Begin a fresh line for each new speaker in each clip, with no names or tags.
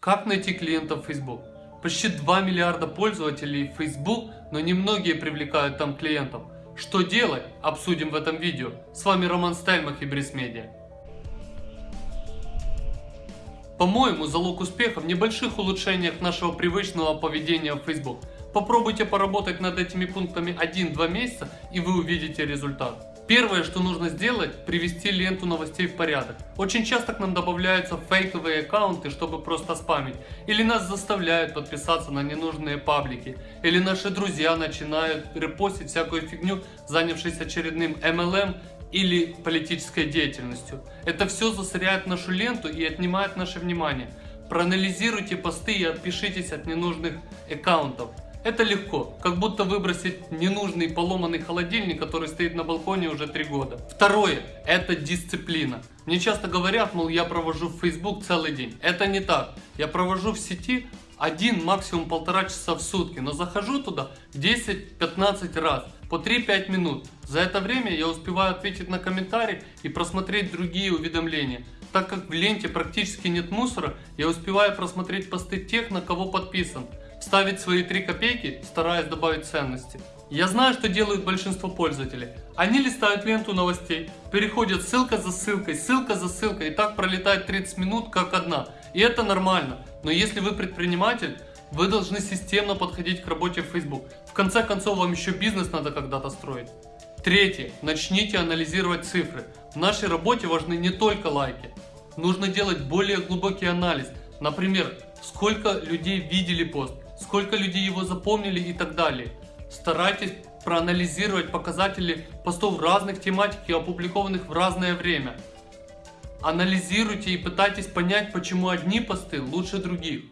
Как найти клиентов Facebook? Почти 2 миллиарда пользователей Facebook, но немногие привлекают там клиентов. Что делать? Обсудим в этом видео. С вами Роман Стельмах и Брис Медиа. По-моему, залог успеха в небольших улучшениях нашего привычного поведения в Facebook. Попробуйте поработать над этими пунктами 1-2 месяца и вы увидите результат. Первое, что нужно сделать, привести ленту новостей в порядок. Очень часто к нам добавляются фейковые аккаунты, чтобы просто спамить. Или нас заставляют подписаться на ненужные паблики. Или наши друзья начинают репостить всякую фигню, занявшись очередным MLM или политической деятельностью. Это все засоряет нашу ленту и отнимает наше внимание. Проанализируйте посты и отпишитесь от ненужных аккаунтов. Это легко, как будто выбросить ненужный поломанный холодильник, который стоит на балконе уже три года. Второе, это дисциплина. Мне часто говорят, мол, я провожу в Facebook целый день. Это не так. Я провожу в сети один, максимум полтора часа в сутки, но захожу туда 10-15 раз, по 3-5 минут. За это время я успеваю ответить на комментарии и просмотреть другие уведомления. Так как в ленте практически нет мусора, я успеваю просмотреть посты тех, на кого подписан ставить свои 3 копейки, стараясь добавить ценности. Я знаю, что делают большинство пользователей. Они листают ленту новостей, переходят ссылка за ссылкой, ссылка за ссылкой, и так пролетает 30 минут как одна. И это нормально. Но если вы предприниматель, вы должны системно подходить к работе в Facebook. В конце концов, вам еще бизнес надо когда-то строить. Третье. Начните анализировать цифры. В нашей работе важны не только лайки. Нужно делать более глубокий анализ. Например, сколько людей видели пост, сколько людей его запомнили и так далее. Старайтесь проанализировать показатели постов разных тематик и опубликованных в разное время. Анализируйте и пытайтесь понять, почему одни посты лучше других.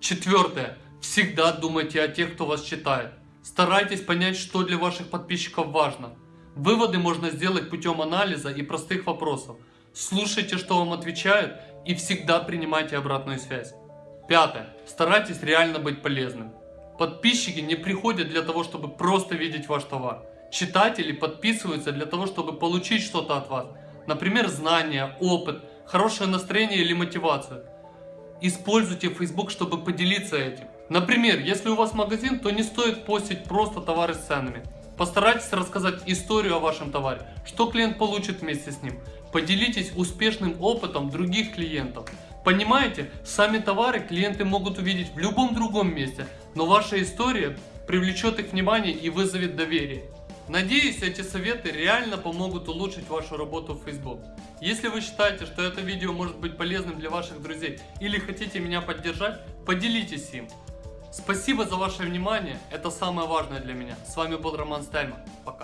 Четвертое. Всегда думайте о тех, кто вас читает. Старайтесь понять, что для ваших подписчиков важно. Выводы можно сделать путем анализа и простых вопросов. Слушайте, что вам отвечают и всегда принимайте обратную связь. Пятое. Старайтесь реально быть полезным. Подписчики не приходят для того, чтобы просто видеть ваш товар. Читатели подписываются для того, чтобы получить что-то от вас. Например, знания, опыт, хорошее настроение или мотивацию. Используйте Facebook, чтобы поделиться этим. Например, если у вас магазин, то не стоит постить просто товары с ценами. Постарайтесь рассказать историю о вашем товаре, что клиент получит вместе с ним. Поделитесь успешным опытом других клиентов. Понимаете, сами товары клиенты могут увидеть в любом другом месте, но ваша история привлечет их внимание и вызовет доверие. Надеюсь, эти советы реально помогут улучшить вашу работу в Facebook. Если вы считаете, что это видео может быть полезным для ваших друзей или хотите меня поддержать, поделитесь им. Спасибо за ваше внимание, это самое важное для меня. С вами был Роман Стельман. Пока.